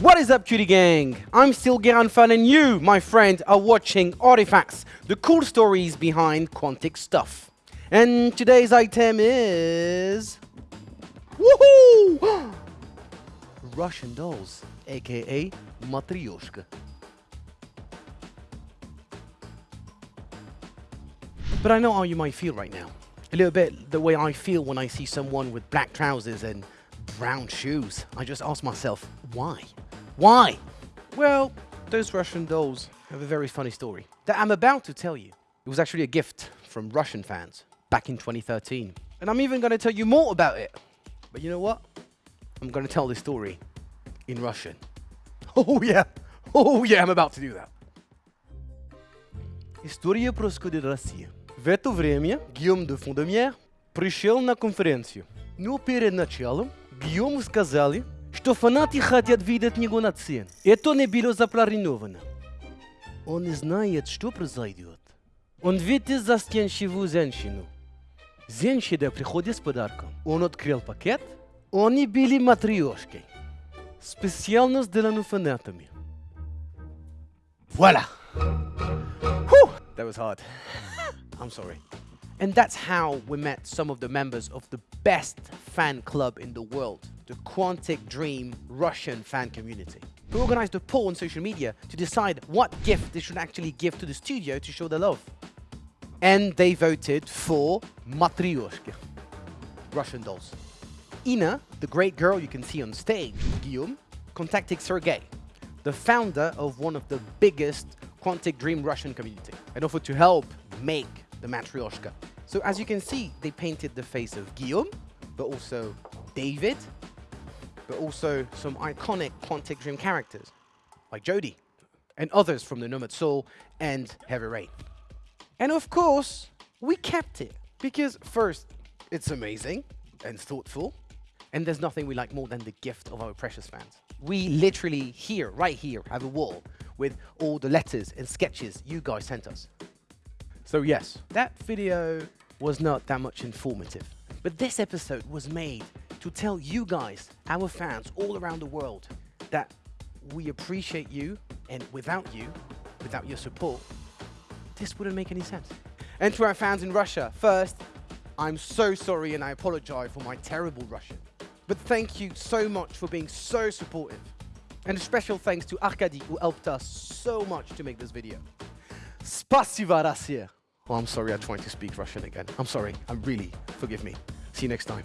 What is up, cutie gang? I'm still Geran Fan, and you, my friend, are watching Artifacts, the cool stories behind Quantic stuff. And today's item is. Woohoo! Russian dolls, aka Matryoshka. But I know how you might feel right now. A little bit the way I feel when I see someone with black trousers and brown shoes. I just ask myself, why? Why? Well, those Russian dolls have a very funny story that I'm about to tell you. It was actually a gift from Russian fans back in 2013. And I'm even going to tell you more about it. But you know what? I'm going to tell this story in Russian. Oh yeah, oh yeah, I'm about to do that. История происходит в России. В это время Гийом де Фондомьер пришел на конференцию. Но перед началом Гийому сказали, что фанаты хотят видеть него на сцене. Это не было запланировано. Он не знает, что произойдет. Он видит застенчивую женщину. Женщина приходит с подарком. Он открыл пакет. Они были матрешкой. Специально сделаны фанатами. Voila! Whew, that was hard. I'm sorry. And that's how we met some of the members of the best fan club in the world, the Quantic Dream Russian fan community. We organized a poll on social media to decide what gift they should actually give to the studio to show their love. And they voted for Matryoshka, Russian dolls. Ina, the great girl you can see on stage, Guillaume, contacted Sergey, the founder of one of the biggest Quantic Dream Russian community, and offered to help make the Matryoshka. So as you can see, they painted the face of Guillaume, but also David, but also some iconic Quantic Dream characters, like Jodie, and others from the Nomad Soul and Heavy Rain. And of course, we kept it, because first, it's amazing and thoughtful, and there's nothing we like more than the gift of our precious fans. We literally here, right here, have a wall with all the letters and sketches you guys sent us. So yes, that video was not that much informative. But this episode was made to tell you guys, our fans all around the world, that we appreciate you, and without you, without your support, this wouldn't make any sense. And to our fans in Russia, first, I'm so sorry and I apologize for my terrible Russian. But thank you so much for being so supportive. And a special thanks to Arkady who helped us so much to make this video. Spasiba, Russia! Oh, I'm sorry, I'm trying to speak Russian again. I'm sorry. I'm really, forgive me. See you next time.